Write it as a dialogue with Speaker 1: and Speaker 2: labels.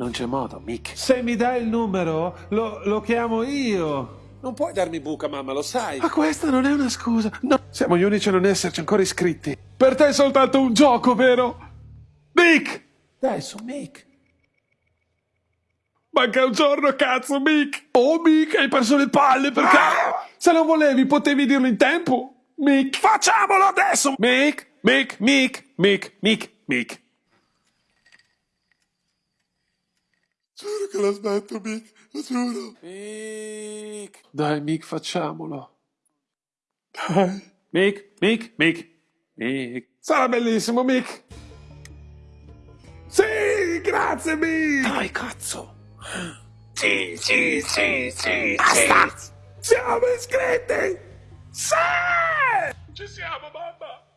Speaker 1: Non c'è modo, Mick.
Speaker 2: Se mi dai il numero, lo, lo chiamo io.
Speaker 1: Non puoi darmi buca, mamma, lo sai.
Speaker 2: Ma questa non è una scusa. No, siamo gli unici a non esserci ancora iscritti. Per te è soltanto un gioco, vero? Mick!
Speaker 1: Dai, su, Mick.
Speaker 2: Manca un giorno, cazzo, Mick! Oh, Mick, hai perso le palle perché... Se non volevi, potevi dirlo in tempo. Mick, facciamolo adesso! Mick, Mick, Mick, Mick, Mick, Mick.
Speaker 1: Che lo smetto, Mick, lo giuro.
Speaker 2: Mick. Dai, Mick, facciamolo.
Speaker 1: Dai.
Speaker 2: Mick, Mick, Mick, Mick. Sarà bellissimo, Mick. Sì, grazie, Mick.
Speaker 1: Dai, cazzo. Sì, sì, sì, sì.
Speaker 2: Basta. Siamo iscritti. Sì!
Speaker 1: Ci siamo, mamma.